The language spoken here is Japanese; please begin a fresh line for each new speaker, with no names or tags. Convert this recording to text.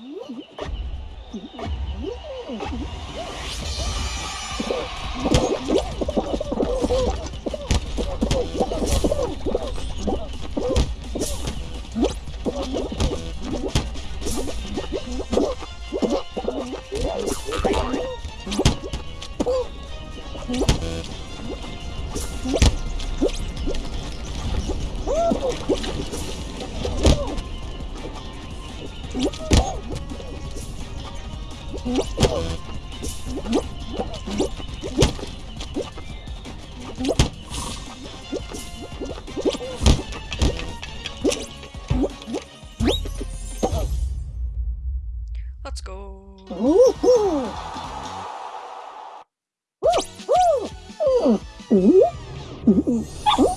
Woo! Let's go.
Ooh. Ooh. Ooh.